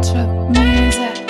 To music.